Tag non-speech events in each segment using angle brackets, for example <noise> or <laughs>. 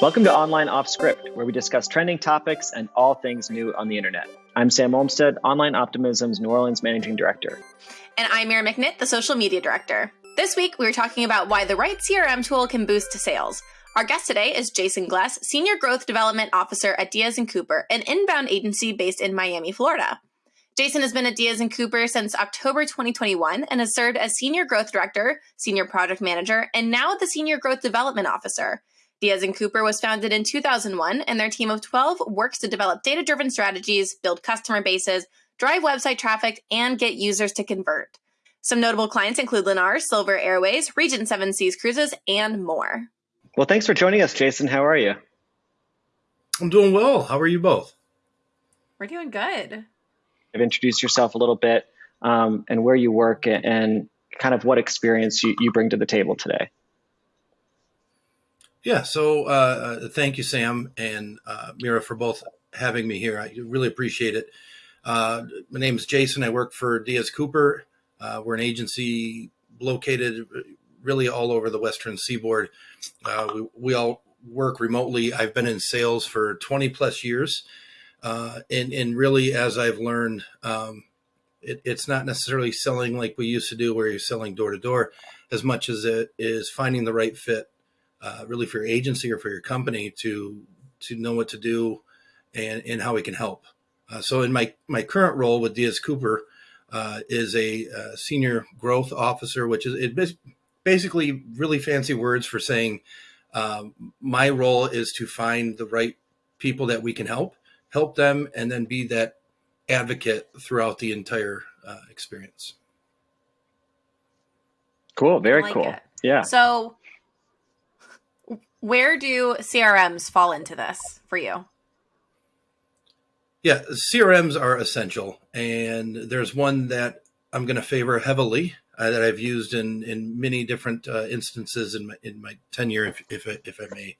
Welcome to Online Off Script, where we discuss trending topics and all things new on the internet. I'm Sam Olmstead, Online Optimism's New Orleans Managing Director. And I'm Mira McNitt, the Social Media Director. This week, we are talking about why the right CRM tool can boost sales. Our guest today is Jason Gless, Senior Growth Development Officer at Diaz & Cooper, an inbound agency based in Miami, Florida. Jason has been at Diaz & Cooper since October 2021 and has served as Senior Growth Director, Senior Project Manager, and now the Senior Growth Development Officer. Diaz & Cooper was founded in 2001, and their team of 12 works to develop data-driven strategies, build customer bases, drive website traffic, and get users to convert. Some notable clients include Lennar, Silver Airways, Regent Seven Seas Cruises, and more. Well, thanks for joining us, Jason. How are you? I'm doing well. How are you both? We're doing good. I've introduced yourself a little bit um, and where you work and kind of what experience you, you bring to the table today. Yeah, so uh, uh, thank you, Sam and uh, Mira, for both having me here. I really appreciate it. Uh, my name is Jason. I work for Diaz Cooper. Uh, we're an agency located really all over the Western Seaboard. Uh, we, we, all work remotely. I've been in sales for 20 plus years. and, and really, as I've learned, um, it, it's not necessarily selling like we used to do, where you're selling door to door, as much as it is finding the right fit uh, really for your agency or for your company to to know what to do and and how we can help. Uh, so in my my current role with Diaz Cooper uh, is a, a, uh, senior growth officer, which is it basically really fancy words for saying um, my role is to find the right people that we can help, help them, and then be that advocate throughout the entire uh, experience. Cool. Very like cool. It. Yeah. So where do CRMs fall into this for you? Yeah, CRMs are essential, and there's one that I'm going to favor heavily uh, that I've used in in many different uh, instances in my in my tenure, if if, if I may,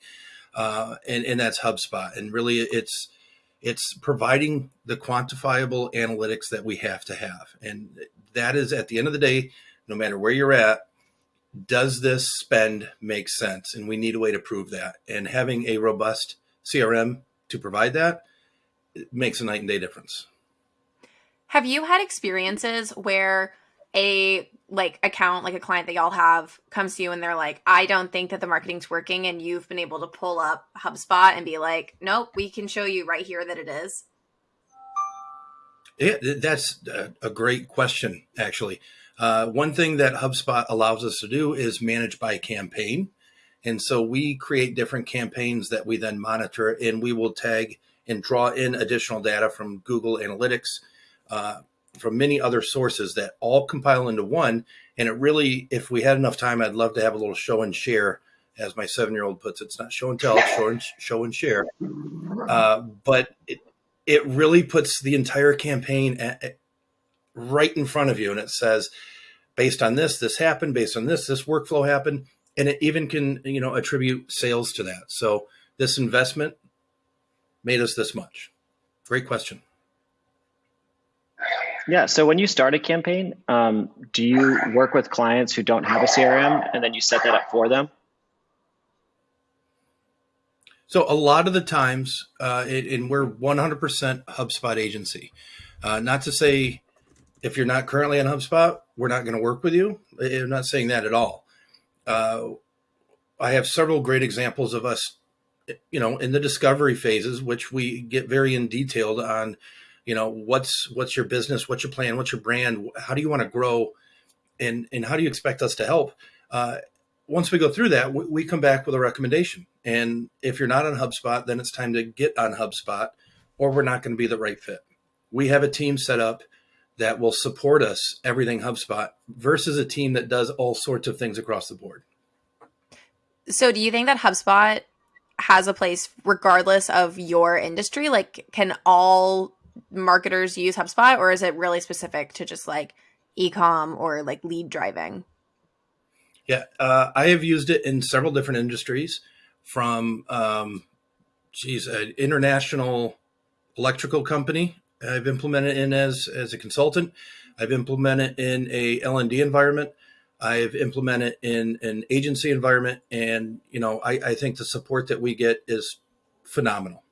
uh, and and that's HubSpot. And really, it's it's providing the quantifiable analytics that we have to have, and that is at the end of the day, no matter where you're at, does this spend make sense? And we need a way to prove that. And having a robust CRM to provide that makes a night and day difference. Have you had experiences where a like account, like a client that y'all have comes to you and they're like, I don't think that the marketing's working and you've been able to pull up HubSpot and be like, nope, we can show you right here that it is? Yeah, that's a great question, actually. Uh, one thing that HubSpot allows us to do is manage by campaign. And so we create different campaigns that we then monitor and we will tag and draw in additional data from Google Analytics, uh, from many other sources that all compile into one. And it really, if we had enough time, I'd love to have a little show and share, as my seven year old puts it. It's not show and tell, show and, show and share. Uh, but it, it really puts the entire campaign at, right in front of you and it says based on this this happened based on this this workflow happened and it even can you know attribute sales to that. So this investment made us this much. Great question. Yeah so when you start a campaign um, do you work with clients who don't have a CRM and then you set that up for them? So a lot of the times uh, it, and we're 100% HubSpot agency. Uh, not to say if you're not currently on HubSpot, we're not going to work with you. I'm not saying that at all. Uh, I have several great examples of us, you know, in the discovery phases, which we get very in detailed on, you know, what's what's your business, what's your plan, what's your brand, how do you want to grow, and and how do you expect us to help? Uh, once we go through that, we, we come back with a recommendation. And if you're not on HubSpot, then it's time to get on HubSpot, or we're not going to be the right fit. We have a team set up that will support us everything HubSpot versus a team that does all sorts of things across the board. So, do you think that HubSpot has a place regardless of your industry? Like, can all marketers use HubSpot, or is it really specific to just like ecom or like lead driving? Yeah, uh, I have used it in several different industries, from um, geez, an international electrical company I've implemented in as as a consultant. I've implemented in a L and D environment. I've implemented in an agency environment, and you know, I, I think the support that we get is phenomenal.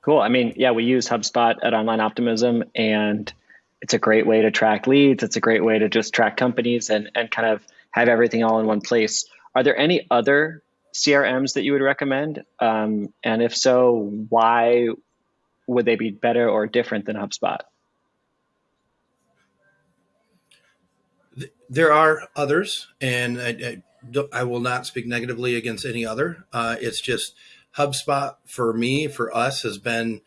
Cool. I mean, yeah, we use HubSpot at Online Optimism, and it's a great way to track leads. It's a great way to just track companies and and kind of have everything all in one place. Are there any other CRMs that you would recommend? Um, and if so, why would they be better or different than HubSpot? There are others, and I, I, I will not speak negatively against any other. Uh, it's just HubSpot for me, for us, has been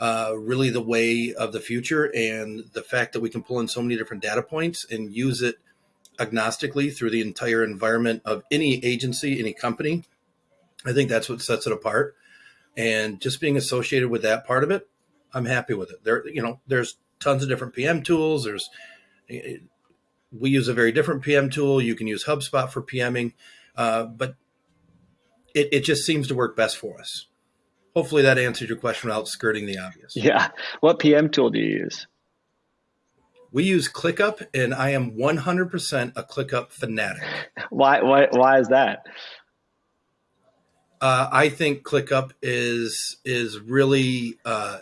uh, really the way of the future. And the fact that we can pull in so many different data points and use it agnostically through the entire environment of any agency, any company, I think that's what sets it apart. And just being associated with that part of it, I'm happy with it. There, you know, there's tons of different PM tools. There's we use a very different PM tool. You can use HubSpot for PMing, uh, but it, it just seems to work best for us. Hopefully that answered your question without skirting the obvious. Yeah. What PM tool do you use? We use ClickUp, and I am 100% a ClickUp fanatic. Why? Why? Why is that? Uh, I think ClickUp is is really uh,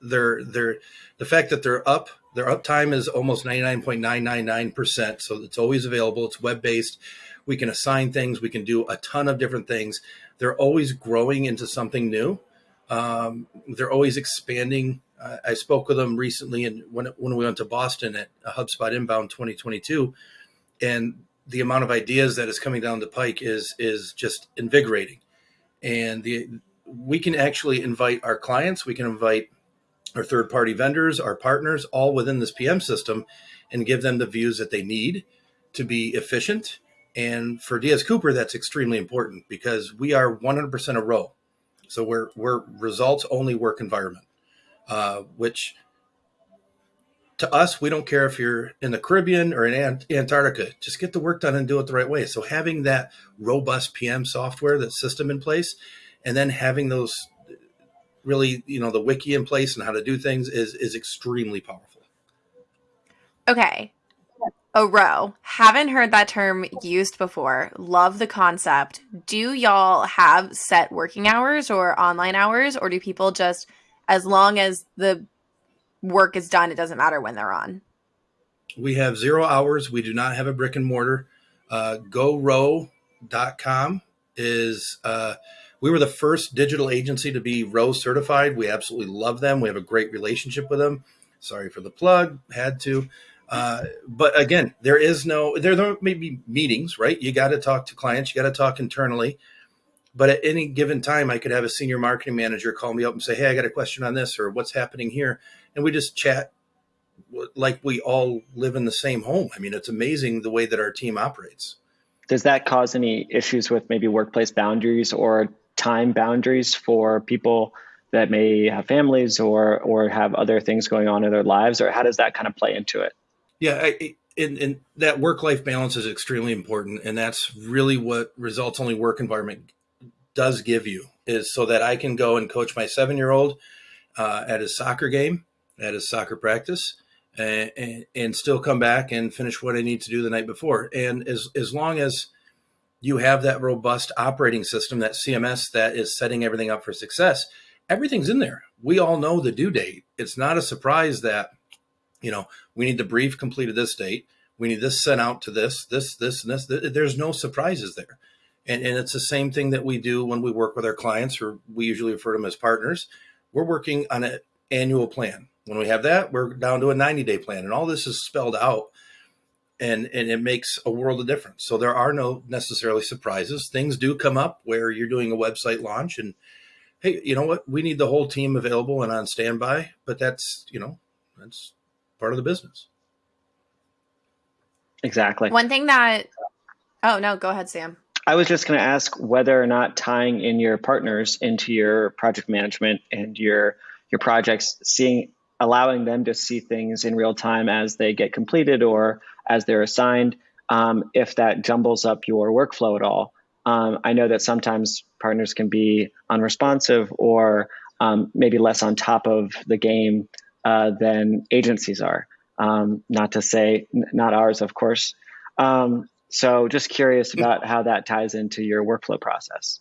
they're they're the fact that they're up their uptime is almost 99.999%. So it's always available. It's web based. We can assign things. We can do a ton of different things. They're always growing into something new. Um, they're always expanding. Uh, I spoke with them recently, and when when we went to Boston at HubSpot Inbound 2022, and the amount of ideas that is coming down the pike is is just invigorating. And the we can actually invite our clients. We can invite our third party vendors, our partners, all within this PM system and give them the views that they need to be efficient. And for Diaz Cooper, that's extremely important because we are 100% a ROWE. So we're, we're results only work environment, uh, which to us, we don't care if you're in the Caribbean or in Antarctica, just get the work done and do it the right way. So having that robust PM software, that system in place, and then having those really you know the wiki in place and how to do things is is extremely powerful. Okay. A ROWE. Haven't heard that term used before. Love the concept. Do y'all have set working hours or online hours or do people just as long as the work is done it doesn't matter when they're on we have zero hours we do not have a brick and mortar uh, gorowe.com is uh, we were the first digital agency to be ROWE certified. We absolutely love them. We have a great relationship with them. Sorry for the plug, had to. Uh, but again, there is no there, may be meetings, right? You got to talk to clients, you got to talk internally. But at any given time, I could have a senior marketing manager call me up and say, "Hey, I got a question on this, or what's happening here," and we just chat like we all live in the same home. I mean, it's amazing the way that our team operates. Does that cause any issues with maybe workplace boundaries or time boundaries for people that may have families or or have other things going on in their lives or how does that kind of play into it yeah I, and, and that work life balance is extremely important and that's really what results only work environment does give you is so that i can go and coach my seven year old uh, at his soccer game at his soccer practice and, and, and still come back and finish what i need to do the night before and as as long as you have that robust operating system, that CMS that is setting everything up for success. Everything's in there. We all know the due date. It's not a surprise that, you know, we need the brief completed this date. We need this sent out to this, this, this, and this. There's no surprises there. And, and it's the same thing that we do when we work with our clients, or we usually refer to them as partners. We're working on an annual plan. When we have that, we're down to a 90 day plan. And all this is spelled out and and it makes a world of difference. So there are no necessarily surprises. Things do come up where you're doing a website launch and hey, you know what? We need the whole team available and on standby, but that's, you know, that's part of the business. Exactly. One thing that Oh, no, go ahead, Sam. I was just going to ask whether or not tying in your partners into your project management and your your projects, seeing allowing them to see things in real time as they get completed or as they're assigned, um, if that jumbles up your workflow at all. Um, I know that sometimes partners can be unresponsive or um, maybe less on top of the game uh, than agencies are. Um, not to say not ours, of course. Um, so just curious about how that ties into your workflow process.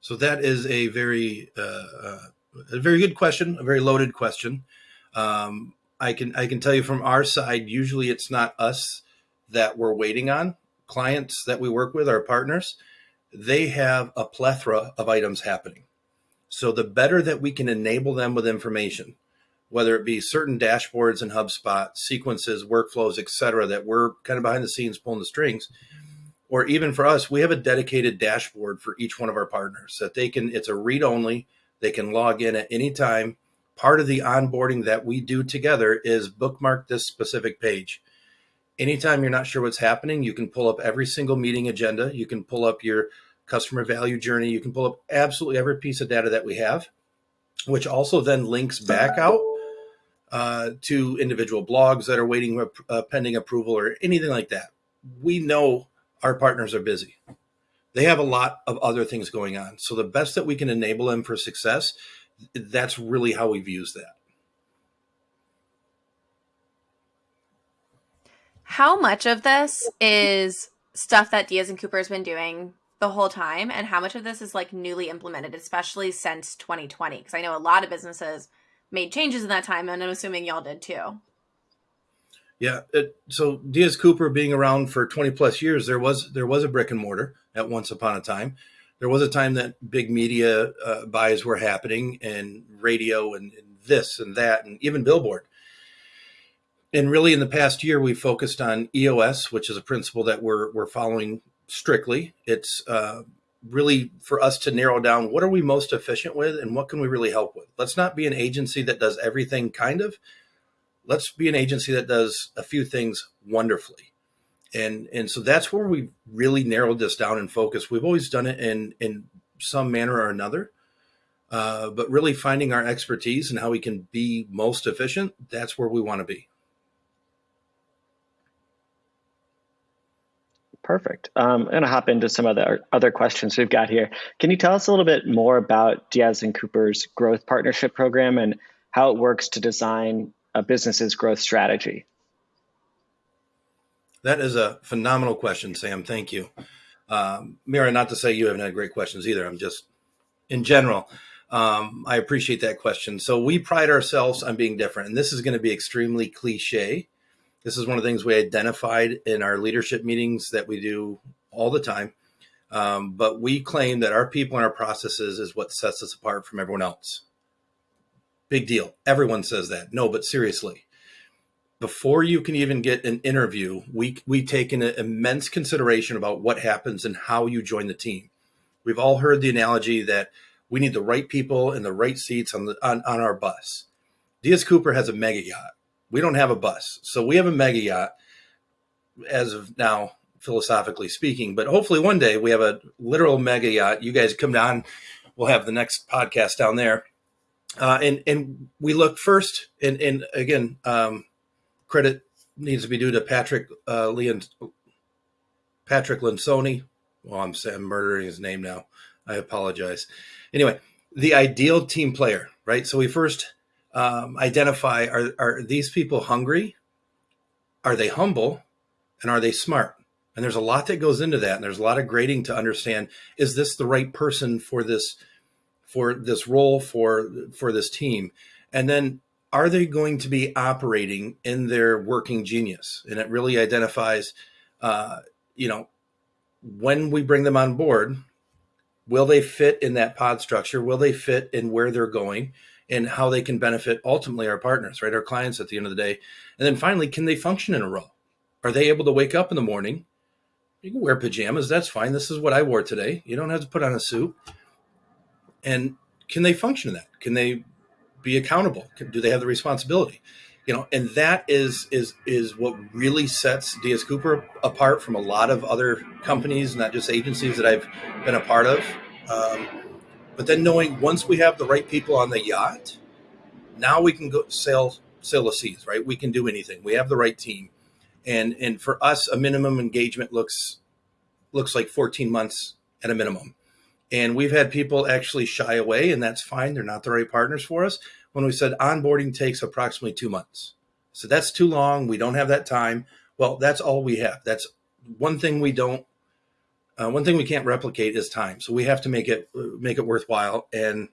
So that is a very uh, uh, a very good question, a very loaded question. Um, I can I can tell you from our side, usually it's not us that we're waiting on. Clients that we work with, our partners, they have a plethora of items happening. So the better that we can enable them with information, whether it be certain dashboards in HubSpot, sequences, workflows, etc., that we're kind of behind the scenes pulling the strings, or even for us, we have a dedicated dashboard for each one of our partners that they can. It's a read only. They can log in at any time. Part of the onboarding that we do together is bookmark this specific page. Anytime you're not sure what's happening, you can pull up every single meeting agenda. You can pull up your customer value journey. You can pull up absolutely every piece of data that we have, which also then links back out uh, to individual blogs that are waiting uh, pending approval or anything like that. We know our partners are busy. They have a lot of other things going on. So the best that we can enable them for success, that's really how we've used that. How much of this is stuff that Diaz and Cooper has been doing the whole time and how much of this is like newly implemented especially since 2020 because i know a lot of businesses made changes in that time and i'm assuming y'all did too. Yeah it, so Diaz Cooper being around for 20 plus years there was there was a brick and mortar at once upon a time. There was a time that big media uh, buys were happening and radio and, and this and that and even billboard. And really in the past year we focused on EOS which is a principle that we're, we're following strictly. It's uh, really for us to narrow down what are we most efficient with and what can we really help with. Let's not be an agency that does everything kind of. Let's be an agency that does a few things wonderfully. And and so that's where we really narrowed this down and focus. We've always done it in in some manner or another. Uh, but really finding our expertise and how we can be most efficient, that's where we want to be. Perfect. Um, I'm going to hop into some of the other questions we've got here. Can you tell us a little bit more about Diaz and Cooper's growth partnership program and how it works to design a business's growth strategy? That is a phenomenal question, Sam. Thank you. Um, Mira, not to say you haven't had great questions either. I'm just, in general, um, I appreciate that question. So we pride ourselves on being different, and this is going to be extremely cliche this is one of the things we identified in our leadership meetings that we do all the time. Um, but we claim that our people and our processes is what sets us apart from everyone else. Big deal. Everyone says that. No, but seriously, before you can even get an interview, we we take an immense consideration about what happens and how you join the team. We've all heard the analogy that we need the right people in the right seats on the on, on our bus. Diaz Cooper has a mega yacht. We don't have a bus. So we have a mega yacht as of now, philosophically speaking. But hopefully one day we have a literal mega yacht. You guys come down. We'll have the next podcast down there. Uh, and and we look first, and and again, um, credit needs to be due to Patrick uh, Leon, Patrick Lencioni. Well, I'm, I'm murdering his name now. I apologize. Anyway, the ideal team player, right? So we first um, identify are, are these people hungry? Are they humble? And are they smart? And there's a lot that goes into that. And there's a lot of grading to understand is this the right person for this for this role for for this team? And then are they going to be operating in their working genius? And it really identifies, uh, you know, when we bring them on board, will they fit in that pod structure? Will they fit in where they're going? And how they can benefit ultimately our partners, right? Our clients at the end of the day. And then finally, can they function in a role? Are they able to wake up in the morning? You can wear pajamas. That's fine. This is what I wore today. You don't have to put on a suit. And can they function in that? Can they be accountable? do they have the responsibility? You know, and that is is is what really sets Diaz Cooper apart from a lot of other companies, not just agencies that I've been a part of. Um, but then knowing once we have the right people on the yacht, now we can go sail sail the seas, right? We can do anything. We have the right team. And and for us, a minimum engagement looks looks like 14 months at a minimum. And we've had people actually shy away, and that's fine. They're not the right partners for us. When we said onboarding takes approximately two months. So that's too long. We don't have that time. Well, that's all we have. That's one thing we don't. Uh, one thing we can't replicate is time. So we have to make it make it worthwhile. And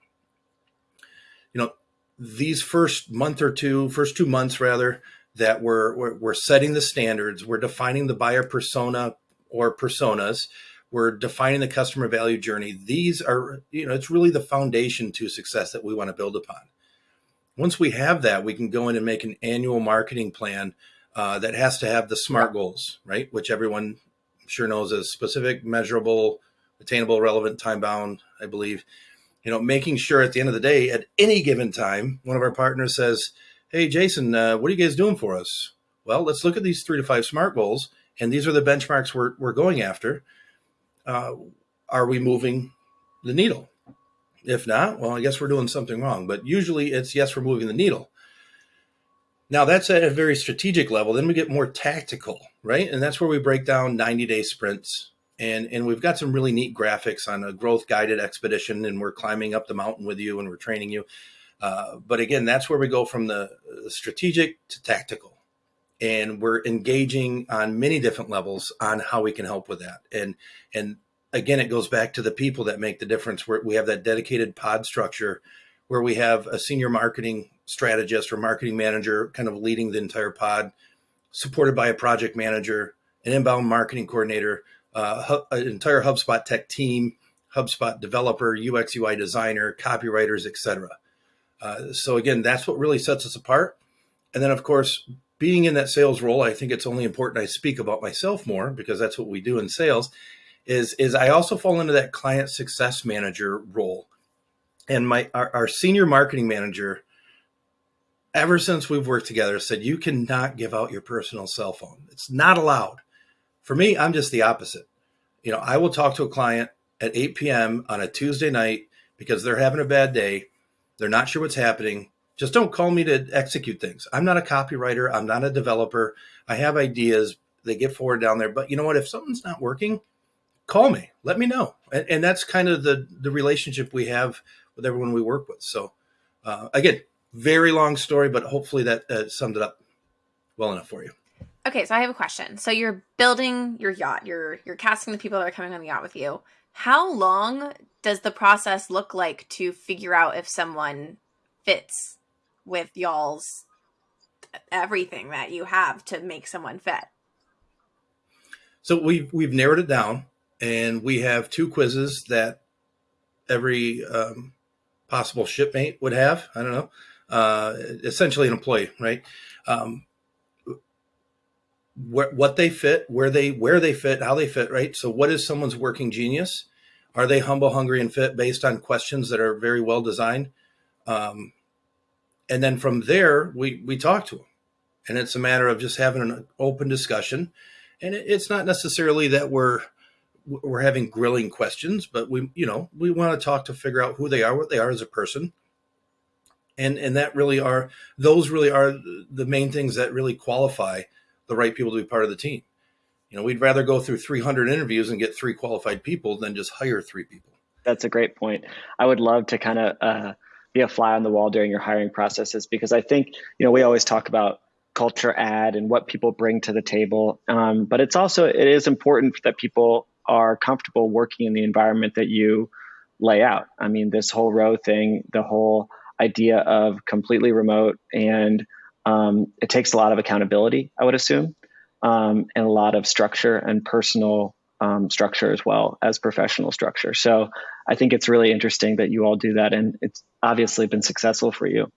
you know, these first month or two, first two months rather, that we're, we're, we're setting the standards, we're defining the buyer persona or personas, we're defining the customer value journey. These are, you know, it's really the foundation to success that we want to build upon. Once we have that, we can go in and make an annual marketing plan uh, that has to have the SMART goals, right? Which everyone sure knows as specific, measurable, attainable, relevant, time bound, I believe. You know, making sure at the end of the day, at any given time, one of our partners says, Hey, Jason, uh, what are you guys doing for us? Well, let's look at these three to five SMART goals. And these are the benchmarks we're, we're going after. Uh, are we moving the needle? If not, well, I guess we're doing something wrong. But usually it's yes, we're moving the needle. Now that's at a very strategic level. Then we get more tactical, right? And that's where we break down 90 day sprints. And, and we've got some really neat graphics on a growth guided expedition, and we're climbing up the mountain with you and we're training you. Uh, but again, that's where we go from the strategic to tactical. And we're engaging on many different levels on how we can help with that. And and again, it goes back to the people that make the difference. Where we have that dedicated pod structure where we have a senior marketing strategist or marketing manager kind of leading the entire pod, supported by a project manager, an inbound marketing coordinator, uh, an entire HubSpot tech team, HubSpot developer, UX UI designer, copywriters, etc. Uh, so again, that's what really sets us apart. And then, of course, being in that sales role, I think it's only important I speak about myself more because that's what we do in sales. Is is I also fall into that client success manager role, and my our, our senior marketing manager. Ever since we've worked together, said you cannot give out your personal cell phone. It's not allowed. For me, I'm just the opposite. You know, I will talk to a client at 8 p.m. on a Tuesday night because they're having a bad day they're not sure what's happening. Just don't call me to execute things. I'm not a copywriter. I'm not a developer. I have ideas. They get forward down there. But you know what? If something's not working, call me. Let me know. And, and that's kind of the the relationship we have with everyone we work with. So uh, again, very long story, but hopefully that uh, summed it up well enough for you. Okay, so I have a question. So you're building your yacht. You're you're casting the people that are coming on the yacht with you. How long does the process look like to figure out if someone fits with y'all's everything that you have to make someone fit? So we've we've narrowed it down, and we have two quizzes that every um, possible shipmate would have. I don't know, uh, essentially an employee, right? Um, wh- what they fit, where they where they fit, how they fit, right? So, what is someone's working genius? Are they humble, hungry, and fit based on questions that are very well designed? Um, and then from there, we we talk to them, and it's a matter of just having an open discussion. And it, it's not necessarily that we're we're having grilling questions, but we you know we want to talk to figure out who they are, what they are as a person, and and that really are those really are the main things that really qualify the right people to be part of the team. You know, we'd rather go through 300 interviews and get three qualified people than just hire three people. That's a great point. I would love to kind of uh, be a fly on the wall during your hiring processes because I think, you know, we always talk about culture add and what people bring to the table. Um, but it's also, it is important that people are comfortable working in the environment that you lay out. I mean, this whole ROWE thing, the whole idea of completely remote and um, it takes a lot of accountability, I would assume um, and a lot of structure and personal um, structure as well as professional structure. So I think it's really interesting that you all do that, and it's obviously been successful for you.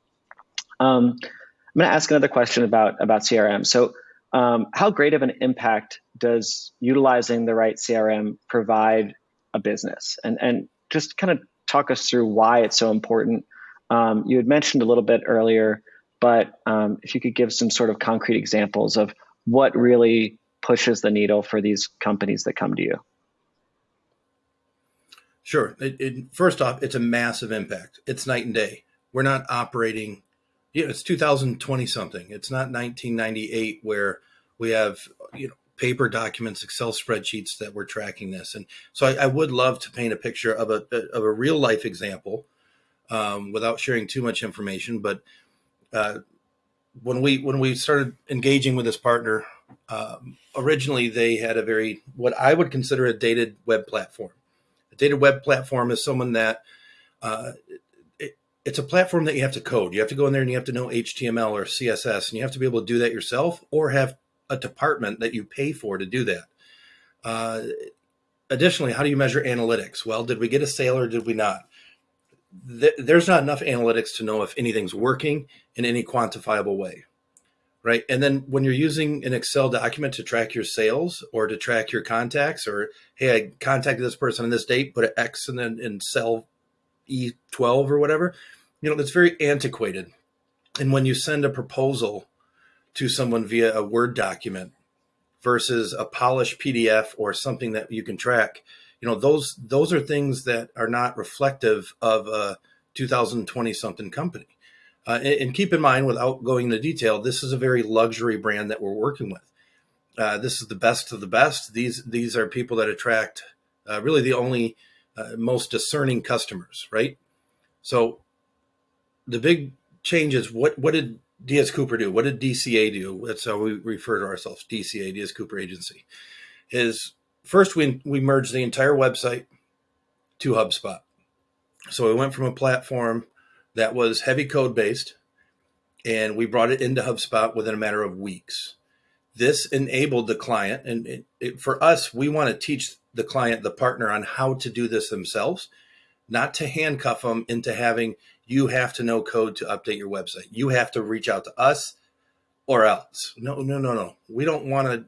Um, I'm going to ask another question about about CRM. So, um, how great of an impact does utilizing the right CRM provide a business? And and just kind of talk us through why it's so important. Um, you had mentioned a little bit earlier, but um, if you could give some sort of concrete examples of what really pushes the needle for these companies that come to you? Sure. It, it, first off, it's a massive impact. It's night and day. We're not operating. You know, it's 2020 something. It's not 1998 where we have you know paper documents, Excel spreadsheets that we're tracking this. And so I, I would love to paint a picture of a of a real life example um, without sharing too much information. But uh, when we when we started engaging with this partner, um, originally they had a very what I would consider a dated web platform. A dated web platform is someone that uh, it, it's a platform that you have to code. You have to go in there and you have to know HTML or CSS, and you have to be able to do that yourself, or have a department that you pay for to do that. Uh, additionally, how do you measure analytics? Well, did we get a sale or did we not? There's not enough analytics to know if anything's working in any quantifiable way right? And then when you're using an Excel document to track your sales or to track your contacts or hey i contacted this person on this date put an x and then in cell e12 or whatever you know that's very antiquated. And when you send a proposal to someone via a word document versus a polished pdf or something that you can track you know those those are things that are not reflective of a 2020 something company uh, and, and, keep in mind without going into detail this is a very luxury brand that we're working with uh, this is the best of the best these these are people that attract uh, really the only uh, most discerning customers right so the big change is what what did Diaz Cooper do? What did DCA do? That's how we refer to ourselves, DCA, Diaz Cooper Agency. Is first we we merged the entire website to HubSpot. So we went from a platform that was heavy code based and we brought it into HubSpot within a matter of weeks. This enabled the client, and it, it, for us, we want to teach the client, the partner, on how to do this themselves, not to handcuff them into having you have to know code to update your website. You have to reach out to us or else. No, no, no, no. We don't want to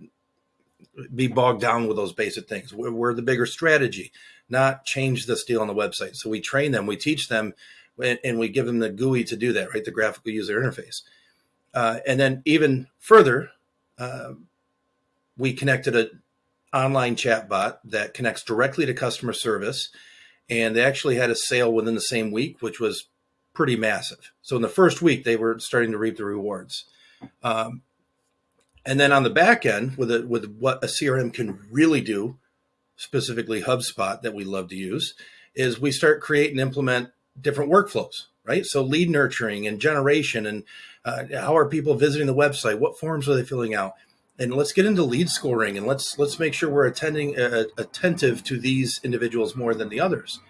be bogged down with those basic things. We're, we're, the bigger strategy, not change this deal on the website. So we train them, we teach them, and, and we give them the GUI to do that, right? The graphical user interface. Uh, and then even further, uh, we connected an online chat bot that connects directly to customer service. And they actually had a sale within the same week, which was pretty massive. So in the first week, they were starting to reap the rewards. Um, and then on the back end, with a, with what a CRM can really do, specifically HubSpot that we love to use, is we start create and implement different workflows, right? So lead nurturing and generation, and uh, how are people visiting the website? What forms are they filling out? And let's get into lead scoring, and let's let's make sure we're attending uh, attentive to these individuals more than the others,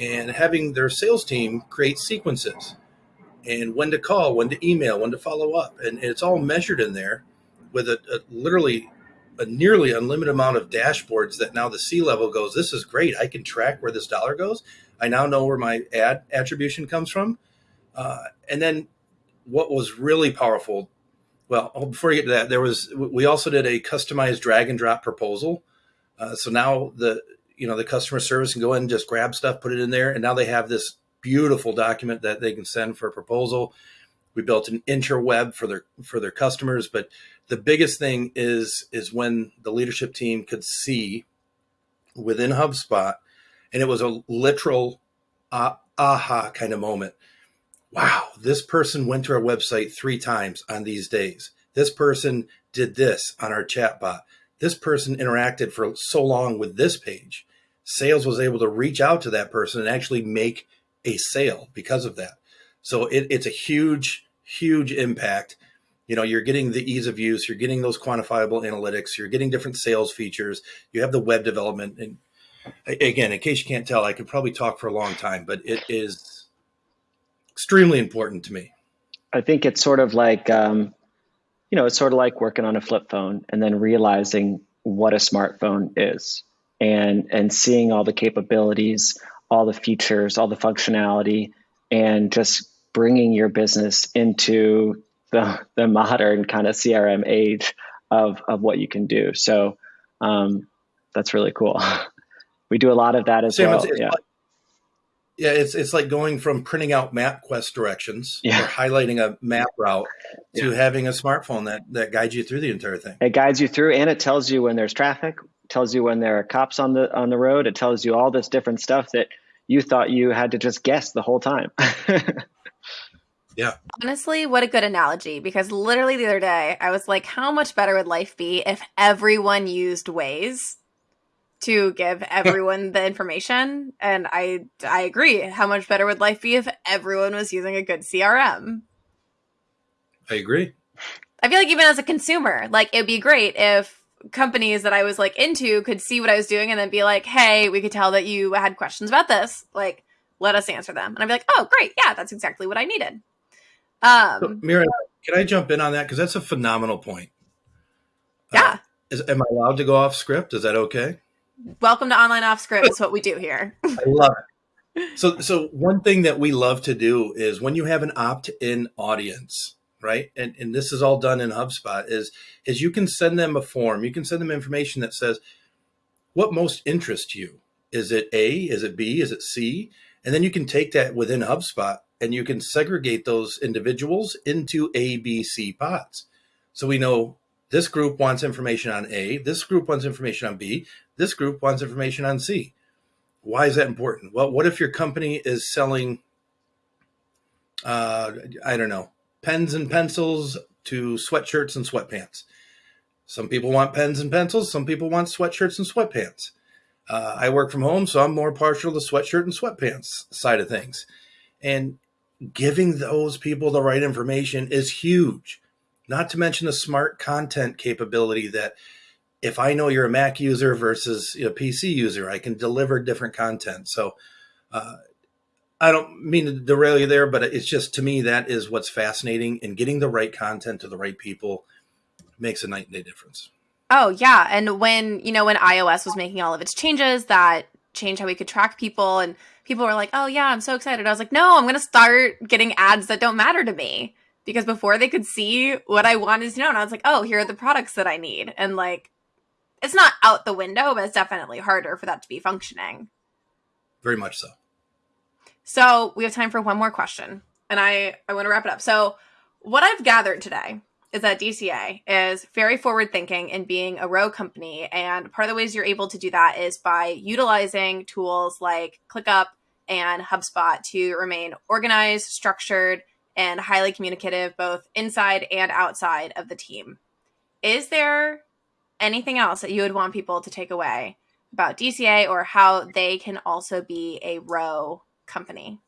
and having their sales team create sequences, and when to call, when to email, when to follow up, and it's all measured in there with a, a literally a nearly unlimited amount of dashboards that now the C level goes, this is great. I can track where this dollar goes. I now know where my ad attribution comes from. Uh, and then what was really powerful, well, oh, before you get to that, there was, we also did a customized drag and drop proposal. Uh, so now the, you know, the customer service can go in and just grab stuff, put it in there. And now they have this beautiful document that they can send for a proposal. We built an interweb for their, for their customers, but the biggest thing is is when the leadership team could see within HubSpot, and it was a literal uh, aha kind of moment. Wow, this person went to our website three times on these days. This person did this on our chatbot. This person interacted for so long with this page. Sales was able to reach out to that person and actually make a sale because of that. So it, it's a huge, huge impact you know you're getting the ease of use you're getting those quantifiable analytics you're getting different sales features you have the web development and again in case you can't tell i could probably talk for a long time but it is extremely important to me. I think it's sort of like um, you know it's sort of like working on a flip phone and then realizing what a smartphone is and and seeing all the capabilities all the features all the functionality and just bringing your business into the, the modern kind of CRM age of, of what you can do. So um, that's really cool. <laughs> we do a lot of that as Sam, well. It's, yeah. Like, yeah, it's it's like going from printing out MapQuest directions yeah. or highlighting a map route to yeah. having a smartphone that that guides you through the entire thing. It guides you through, and it tells you when there's traffic, tells you when there are cops on the on the road. It tells you all this different stuff that you thought you had to just guess the whole time. <laughs> Yeah. Honestly, what a good analogy because literally the other day I was like, how much better would life be if everyone used Waze to give <laughs> everyone the information? And I I agree. How much better would life be if everyone was using a good CRM? I agree. I feel like even as a consumer, like it'd be great if companies that I was like into could see what I was doing and then be like, "Hey, we could tell that you had questions about this. Like, let us answer them." And I'd be like, "Oh, great. Yeah, that's exactly what I needed." Um, so, Mira, can I jump in on that because that's a phenomenal point. Yeah. Uh, is, am I allowed to go off script? Is that okay? Welcome to online off script. Is what we do here. <laughs> I love it. So, so one thing that we love to do is when you have an opt-in audience, right? And and this is all done in HubSpot. Is is you can send them a form. You can send them information that says what most interests you. Is it A? Is it B? Is it C? And then you can take that within HubSpot and you can segregate those individuals into A, B, C pods. So we know this group wants information on A, this group wants information on B, this group wants information on C. Why is that important? Well, what if your company is selling, uh, I don't know, pens and pencils to sweatshirts and sweatpants? Some people want pens and pencils, some people want sweatshirts and sweatpants. Uh, I work from home, so I'm more partial to sweatshirt and sweatpants side of things. And giving those people the right information is huge not to mention the smart content capability that if I know you're a Mac user versus a PC user, I can deliver different content. So uh, I don't mean to derail you there, but it's just to me that is what's fascinating. And getting the right content to the right people makes a night and day difference. Oh yeah, and when you know when iOS was making all of its changes that changed how we could track people, and people were like, "Oh yeah, I'm so excited." I was like, "No, I'm going to start getting ads that don't matter to me." because before they could see what I wanted to know, and I was like, oh, here are the products that I need. And like, it's not out the window, but it's definitely harder for that to be functioning. Very much so. So we have time for one more question, and I I want to wrap it up. So what I've gathered today is that DCA is very forward thinking in being a ROWE company, and part of the ways you're able to do that is by utilizing tools like ClickUp and HubSpot to remain organized, structured, and highly communicative both inside and outside of the team. Is there anything else that you would want people to take away about DCA or how they can also be a ROWE company?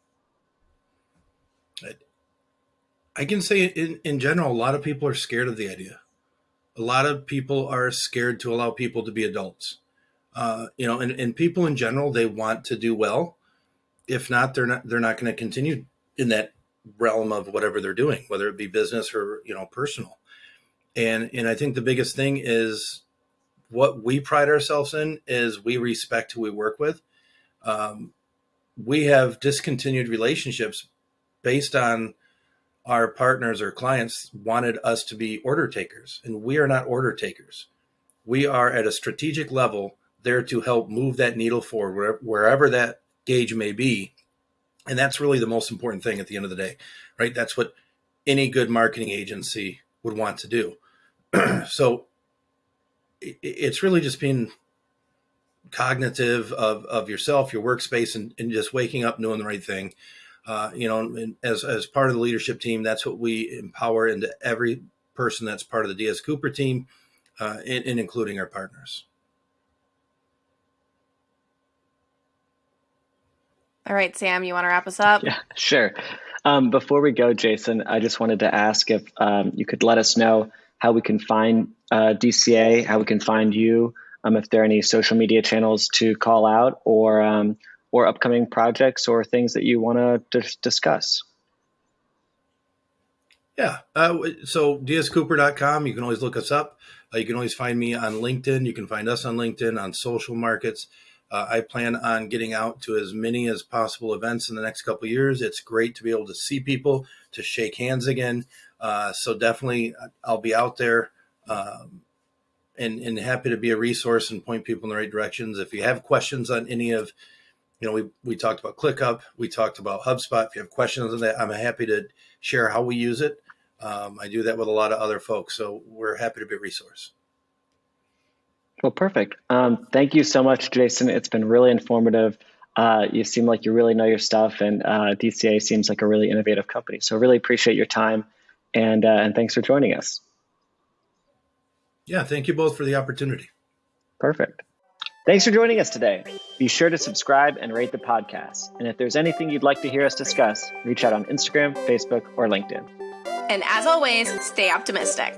I can say in, in general, a lot of people are scared of the idea. A lot of people are scared to allow people to be adults. Uh, you know, and, and people in general, they want to do well. If not, they're not, they're not going to continue in that realm of whatever they're doing, whether it be business or you know personal. And and I think the biggest thing is what we pride ourselves in is we respect who we work with. Um, we have discontinued relationships based on our partners or clients wanted us to be order takers, and we are not order takers. We are at a strategic level there to help move that needle forward wherever, that gauge may be and that's really the most important thing at the end of the day, right? That's what any good marketing agency would want to do. <clears throat> so it's really just being cognitive of, of yourself, your workspace, and, and just waking up doing the right thing. Uh, you know, as, as part of the leadership team, that's what we empower into every person that's part of the Diaz Cooper team, uh, and, and including our partners. All right, Sam, you want to wrap us up? Yeah, sure. Um, before we go, Jason, I just wanted to ask if um, you could let us know how we can find uh, DCA, how we can find you, um, if there are any social media channels to call out, or um, or upcoming projects or things that you want to discuss. Yeah. Uh, so diazcooper.com, you can always look us up. Uh, you can always find me on LinkedIn. You can find us on LinkedIn, on social markets. Uh, I plan on getting out to as many as possible events in the next couple years. It's great to be able to see people, to shake hands again. Uh, so definitely, uh, I'll be out there, um, and and happy to be a resource and point people in the right directions. If you have questions on any of, you know, we we talked about ClickUp, we talked about HubSpot. If you have questions on that, I'm happy to share how we use it. Um, I do that with a lot of other folks, so we're happy to be a resource. Well, perfect. Um, thank you so much, Jason. It's been really informative. Uh, you seem like you really know your stuff, and uh, DCA seems like a really innovative company. So, really appreciate your time, and uh, and thanks for joining us. Yeah, thank you both for the opportunity. Perfect. Thanks for joining us today. Be sure to subscribe and rate the podcast. And if there's anything you'd like to hear us discuss, reach out on Instagram, Facebook, or LinkedIn. And as always, stay optimistic.